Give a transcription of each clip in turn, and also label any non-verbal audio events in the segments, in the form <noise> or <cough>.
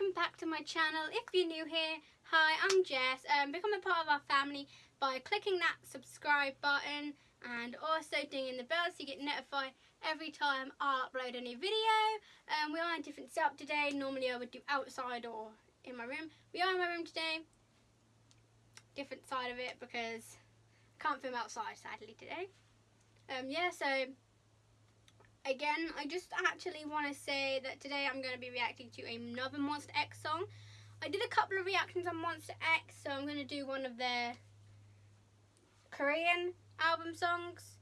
welcome back to my channel. If you're new here, hi, I'm Jess. Um, become a part of our family by clicking that subscribe button and also dinging the bell so you get notified every time I upload a new video. Um, we are in a different setup today. Normally I would do outside or in my room. We are in my room today. Different side of it because I can't film outside sadly today. Um, yeah, so again, I just actually want to say that today I'm going to be reacting to another Monsta X song. I did a couple of reactions on Monsta X, so I'm going to do one of their Korean album songs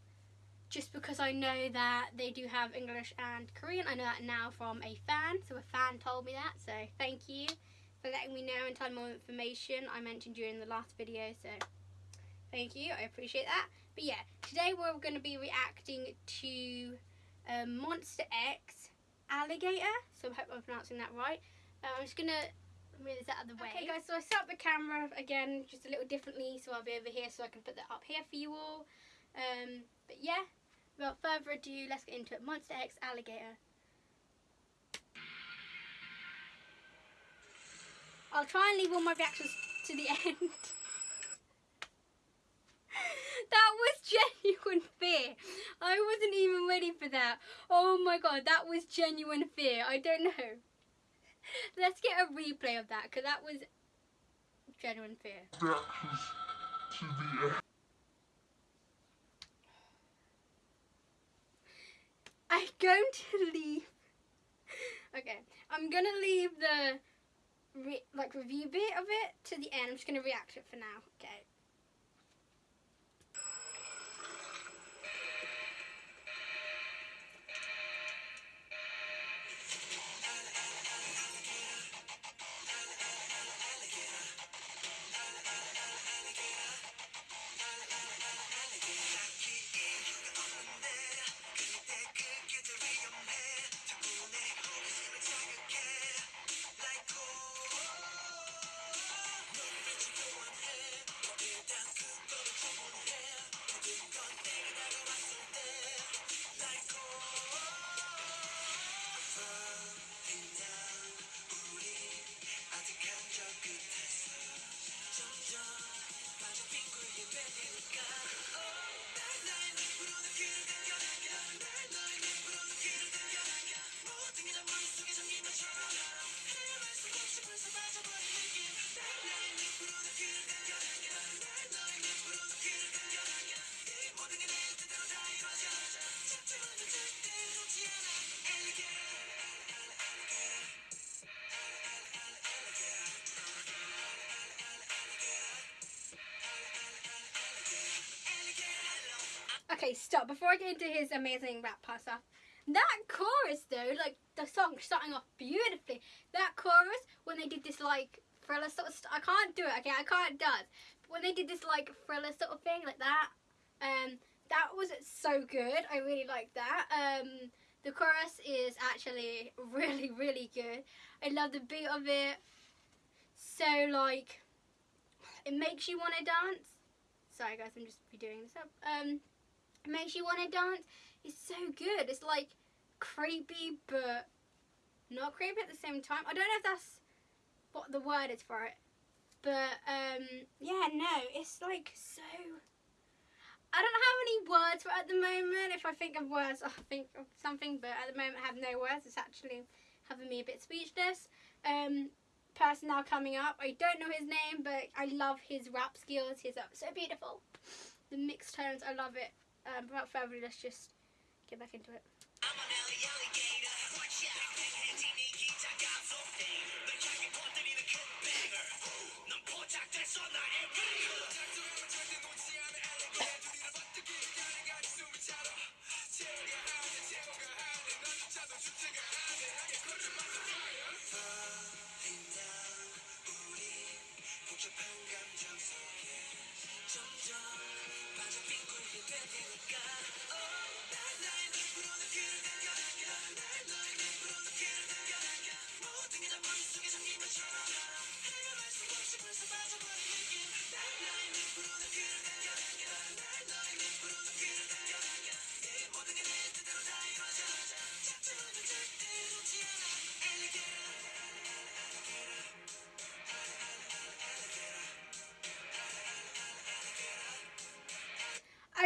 just because I know that they do have English and Korean. I know that now from a fan, so a fan told me that, so thank you for letting me know and telling more information I mentioned during the last video, so thank you, I appreciate that. But yeah, today we're going to be reacting to um, Monsta X Alligator, so I hope I'm pronouncing that right. Uh, I'm just going to move this out of the way. Okay guys, so I set up the camera again just a little differently, so I'll be over here so I can put that up here for you all. Um, but yeah, without further ado, let's get into it. Monsta X Alligator. I'll try and leave all my reactions to the <laughs> end. that was genuine fear. I wasn't even ready for that. Oh my god, that was genuine fear. I don't know. Let's get a replay of that because that was genuine fear. I'm going to leave. Okay, I'm gonna leave the re like review bit of it to the end. I'm just gonna react to it for now. Okay. Okay, stop. Before I get into his amazing rap part stuff, that chorus though, like the song starting off beautifully. That chorus when they did this like thriller sort of, st I can't do it. Okay, I can't dance. But when they did this like thriller sort of thing like that, um, that was so good. I really like that. Um, the chorus is actually <laughs> really really good. I love the beat of it. So like, it makes you want to dance. Sorry guys, I'm just redoing this up. Um, makes you want to dance. It's so good. It's like creepy, but not creepy at the same time. I don't know if that's what the word is for it. But, um, yeah, no, it's like so... I don't have any words for it at the moment. If I think of words, I'll think of something. But at the moment, I have no words. It's actually having me a bit speechless. Um, person now coming up. I don't know his name, but I love his rap skills. He's uh, so beautiful. The mixed tones, I love it um, without further ado, let's just get back into it.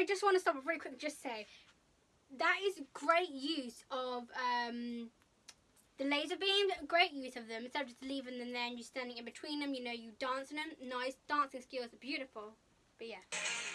I just want to stop very quick just say that is great use of um, the laser beams. Great use of them instead of just leaving them there and you standing in between them. You know, you dancing them. Nice dancing skills beautiful. But yeah.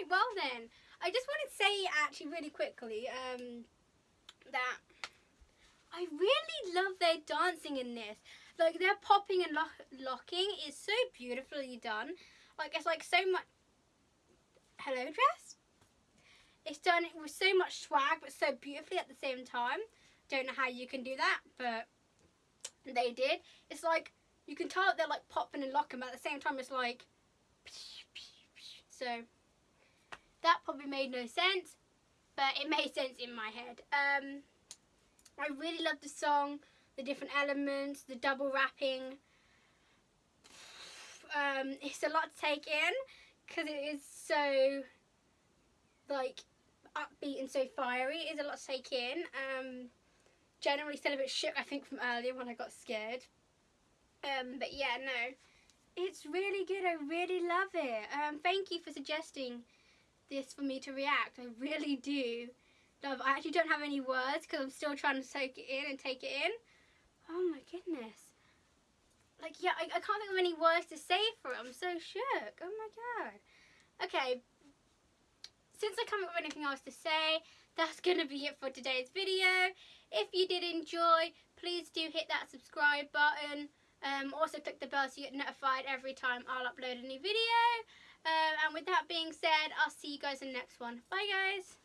Right, well then, I just want to say actually really quickly um, that I really love their dancing in this. Like their popping and lo- locking is so beautifully done. Like it's like so much. Hello, dress. It's done with so much swag, but so beautifully at the same time. Don't know how you can do that, but they did. It's like you can tell they're like popping and locking, but at the same time it's like so that probably made no sense, but it made sense in my head. Um, I really love the song, the different elements, the double rapping. Um, it's a lot to take in because it is so like upbeat and so fiery. It is a lot to take in. Um, generally still a bit shook, I think, from earlier when I got scared. Um, but yeah, no, it's really good. I really love it. Um, thank you for suggesting this for me to react. I really do love. I actually don't have any words because I'm still trying to soak it in and take it in. Oh my goodness. Like yeah, I, I can't think of any words to say for it. I'm so shook. Oh my god. Okay. Since I can't think of anything else to say, that's <laughs> gonna be it for today's video. If you did enjoy, please do hit that subscribe button. Um, also click the bell so you get notified every time I'll upload a new video. Um, and with that being said, I'll see you guys in the next one. Bye guys!